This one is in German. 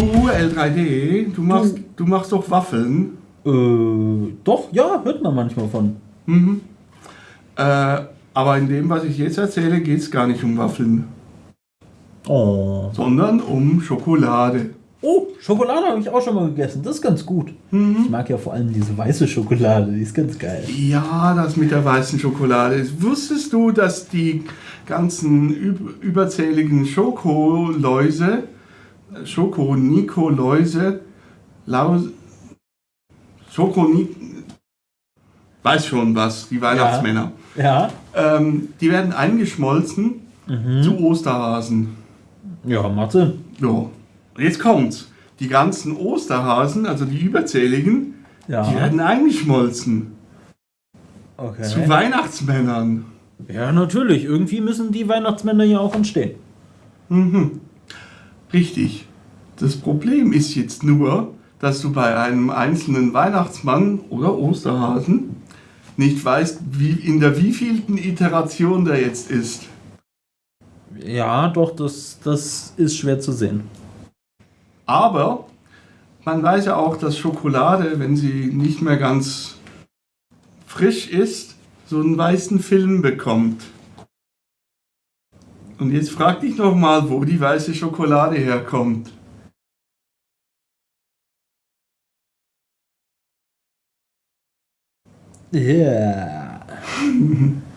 L3D, du machst, du machst doch Waffeln. Äh, doch, ja, hört man manchmal von. Mhm. Äh, aber in dem, was ich jetzt erzähle, geht es gar nicht um Waffeln, Oh. sondern um Schokolade. Oh, Schokolade habe ich auch schon mal gegessen. Das ist ganz gut. Ich mag ja vor allem diese weiße Schokolade, die ist ganz geil. Ja, das mit der weißen Schokolade. Wusstest du, dass die ganzen üb überzähligen Schokoläuse, äh, Schokonikoläuse, Laus, Schokoni, weiß schon was, die Weihnachtsmänner, Ja. ähm, die werden eingeschmolzen zu Osterhasen. Ja, macht Sinn. Ja, jetzt kommt's. Die ganzen Osterhasen, also die überzähligen, Ja. die werden eingeschmolzen Okay. zu Weihnachtsmännern. Ja, natürlich. Irgendwie müssen die Weihnachtsmänner ja auch entstehen. Mhm. Richtig. Das Problem ist jetzt nur, dass du bei einem einzelnen Weihnachtsmann oder Osterhasen nicht weißt, wie, in der wievielten Iteration der jetzt ist. Ja, doch, das, das ist schwer zu sehen. Aber man weiß ja auch, dass Schokolade, wenn sie nicht mehr ganz frisch ist, so einen weißen Film bekommt. Und jetzt frag dich noch mal, wo die weiße Schokolade herkommt. Ja.